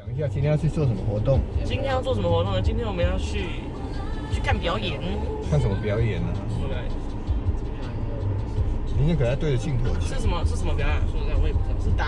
讲一下今天要去做什么活动？今天要做什么活动呢？今天我们要去去看表演。看什么表演呢、啊？对。你应该给他对着镜头。是什么？是什么表演？说实在，我也不知道。是